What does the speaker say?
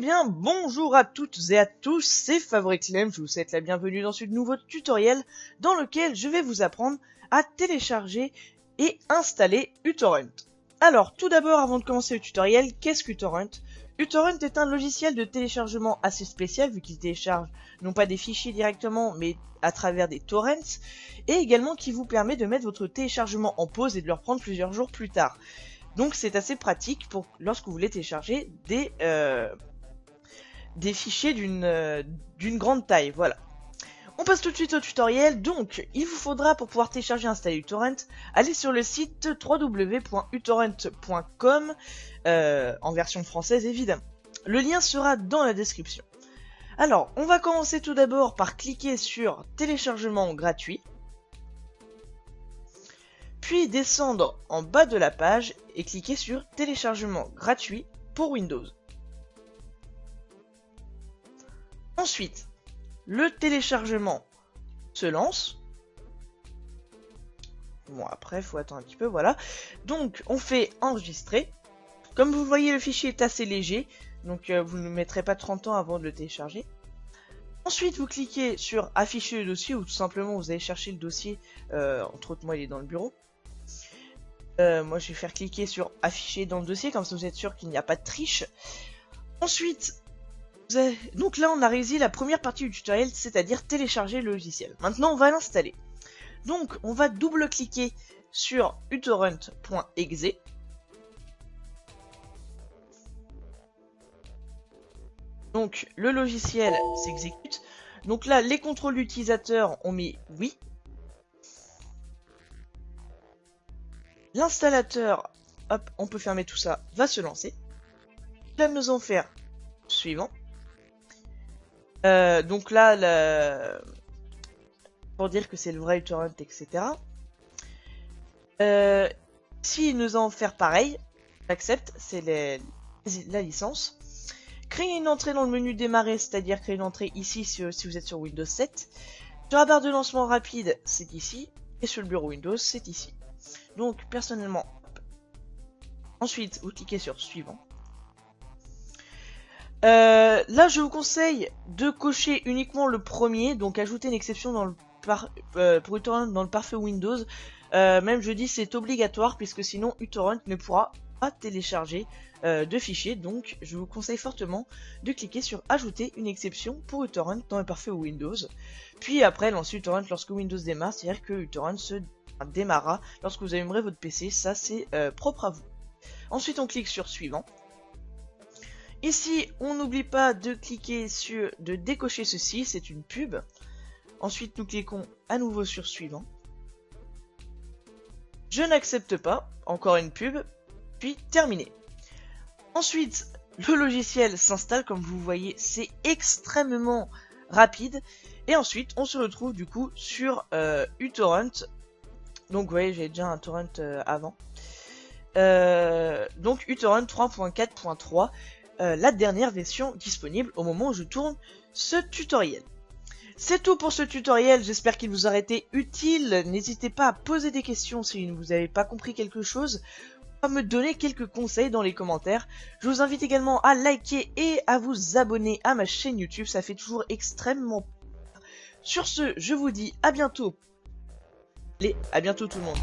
Bien, bonjour à toutes et à tous, c'est Fabriclem, je vous souhaite la bienvenue dans ce nouveau tutoriel dans lequel je vais vous apprendre à télécharger et installer uTorrent. Alors, tout d'abord, avant de commencer le tutoriel, qu'est-ce qu'uTorrent? uTorrent est un logiciel de téléchargement assez spécial vu qu'il télécharge non pas des fichiers directement mais à travers des torrents et également qui vous permet de mettre votre téléchargement en pause et de le reprendre plusieurs jours plus tard. Donc c'est assez pratique pour lorsque vous voulez télécharger des, euh, des fichiers euh, d'une grande taille, voilà. On passe tout de suite au tutoriel, donc il vous faudra pour pouvoir télécharger et installer uTorrent, aller sur le site www.utorrent.com, euh, en version française évidemment. Le lien sera dans la description. Alors, on va commencer tout d'abord par cliquer sur téléchargement gratuit, puis descendre en bas de la page et cliquer sur téléchargement gratuit pour Windows. Ensuite, le téléchargement se lance. Bon, après, faut attendre un petit peu, voilà. Donc, on fait enregistrer. Comme vous voyez, le fichier est assez léger, donc euh, vous ne mettrez pas 30 ans avant de le télécharger. Ensuite, vous cliquez sur afficher le dossier ou tout simplement vous allez chercher le dossier. Euh, entre autres, moi, il est dans le bureau. Euh, moi, je vais faire cliquer sur afficher dans le dossier, comme ça vous êtes sûr qu'il n'y a pas de triche. Ensuite, donc là, on a réussi la première partie du tutoriel, c'est-à-dire télécharger le logiciel. Maintenant, on va l'installer. Donc, on va double-cliquer sur utorrent.exe. Donc, le logiciel s'exécute. Donc là, les contrôles d'utilisateur, on met oui. L'installateur, hop, on peut fermer tout ça, va se lancer. Là, nous allons faire suivant. Euh, donc là, pour dire que c'est le vrai uTorrent, etc. Euh, si nous allons faire pareil, j'accepte, c'est la licence. Créer une entrée dans le menu démarrer, c'est-à-dire créer une entrée ici si, vous êtes sur Windows 7. Sur la barre de lancement rapide, c'est ici. Et sur le bureau Windows, c'est ici. Donc, personnellement, ensuite, vous cliquez sur suivant. Euh, là, je vous conseille de cocher uniquement le premier, donc ajouter une exception dans le euh, pour uTorrent dans le parfait Windows. Euh, même je dis c'est obligatoire puisque sinon uTorrent ne pourra pas télécharger de fichiers. Donc je vous conseille fortement de cliquer sur ajouter une exception pour uTorrent dans le parfait Windows. Puis après lancer uTorrent lorsque Windows démarre, c'est-à-dire que uTorrent se démarrera lorsque vous allumerez votre PC. Ça c'est propre à vous. Ensuite on clique sur suivant. Ici, on n'oublie pas de cliquer sur, de décocher ceci, c'est une pub. Ensuite, nous cliquons à nouveau sur suivant. Je n'accepte pas, encore une pub, puis terminé. Ensuite, le logiciel s'installe, comme vous voyez, c'est extrêmement rapide. Et ensuite, on se retrouve du coup sur euh, uTorrent. Donc, vous voyez, j'ai déjà un torrent euh, avant. Euh, donc, uTorrent 3.4.3. Euh, la dernière version disponible au moment où je tourne ce tutoriel. C'est tout pour ce tutoriel, j'espère qu'il vous aura été utile. N'hésitez pas à poser des questions si vous n'avez pas compris quelque chose, à me donner quelques conseils dans les commentaires. Je vous invite également à liker et à vous abonner à ma chaîne YouTube, ça fait toujours extrêmement Sur ce, je vous dis à bientôt. Allez, à bientôt tout le monde.